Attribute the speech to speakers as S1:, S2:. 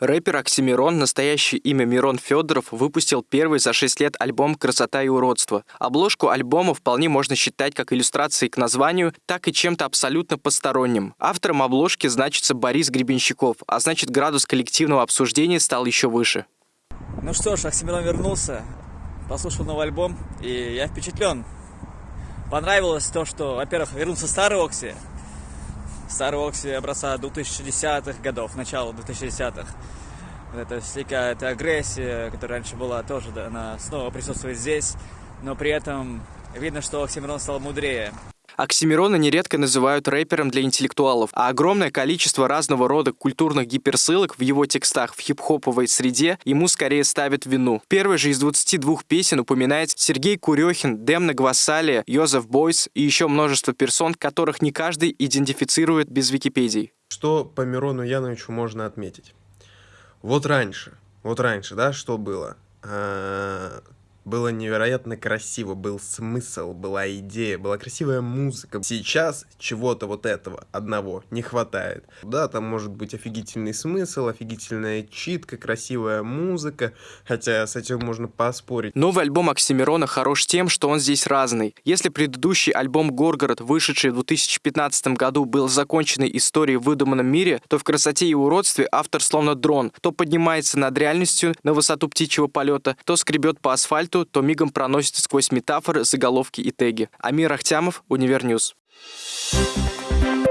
S1: Рэпер Оксимирон, настоящее имя Мирон Федоров, выпустил первый за 6 лет альбом «Красота и уродство». Обложку альбома вполне можно считать как иллюстрацией к названию, так и чем-то абсолютно посторонним. Автором обложки значится Борис Гребенщиков, а значит градус коллективного обсуждения стал еще выше.
S2: Ну что ж, Оксимирон вернулся, послушал новый альбом, и я впечатлен. Понравилось то, что, во-первых, вернулся старый Окси, старый Окси образца 2010-х годов, начала 2010-х. Это всякая эта агрессия, которая раньше была, тоже да, она снова присутствует здесь, но при этом видно, что Оксимирон стал мудрее.
S1: Оксимирона нередко называют рэпером для интеллектуалов, а огромное количество разного рода культурных гиперссылок в его текстах в хип-хоповой среде ему скорее ставят вину. Первый же из 22 песен упоминает Сергей Курехин, Демна Гвассалия, Йозеф Бойс и еще множество персон, которых не каждый идентифицирует без Википедии.
S3: Что по Мирону Яновичу можно отметить? Вот раньше, вот раньше, да, что было? Было невероятно красиво, был смысл, была идея, была красивая музыка. Сейчас чего-то вот этого одного не хватает. Да, там может быть офигительный смысл, офигительная читка, красивая музыка, хотя с этим можно поспорить.
S1: Новый альбом Оксимирона хорош тем, что он здесь разный. Если предыдущий альбом «Горгород», вышедший в 2015 году, был законченной историей в выдуманном мире, то в «Красоте и уродстве» автор словно дрон, то поднимается над реальностью на высоту птичьего полета, то скребет по асфальту, тексту, то мигом проносится сквозь метафоры, заголовки и теги. Амир Ахтямов, Универньюз. Thank